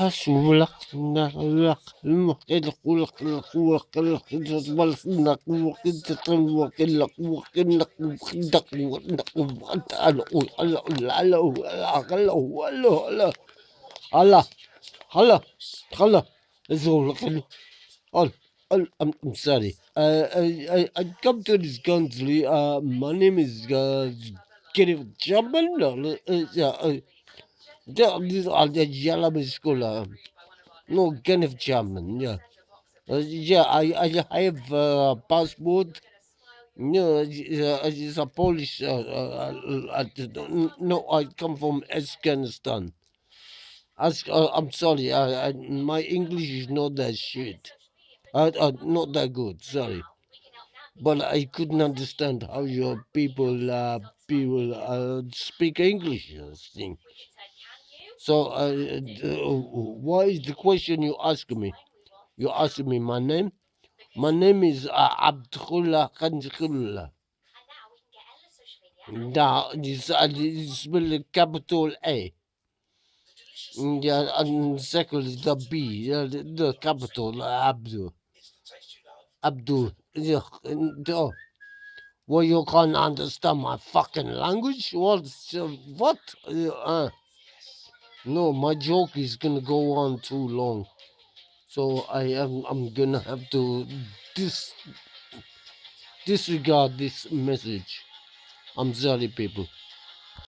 أسولق سنة لق المقيد قولق القوة قلق تطبل سنة قوة كنت تطلوة قلق قوة قلق وخدق وخدق وخدق على قول على قول على قول على قول على قول على على على أسولق قل قل I'm, I'm sorry. Uh, I, I, I come to this country. Uh, my name is uh, Kenneth Chapman. Uh, uh, uh, yeah, the yellow school. Uh, no, Kenneth Chapman. Yeah, uh, yeah. I, I have a passport. No, uh, it's a Polish. Uh, uh, uh, uh, no, I come from Afghanistan. Ask, uh, I'm sorry. I, I, my English is not that shit. Uh, uh, not that good. Sorry, but I couldn't understand how your people uh, people uh, speak English. uh, Thing. So, uh, uh, what is the question you ask me? You ask me my name. My name is uh, Abdullah Khanjullah. Now, it's, uh, it's spelled capital A. Yeah, and second is the B, uh, the, the capital uh, Abdul. Abdul. Yeah, uh, well, you can't understand my fucking language? What? uh, What? Uh, uh, no, my joke is gonna go on too long, so I am. I'm gonna have to dis disregard this message. I'm sorry, people.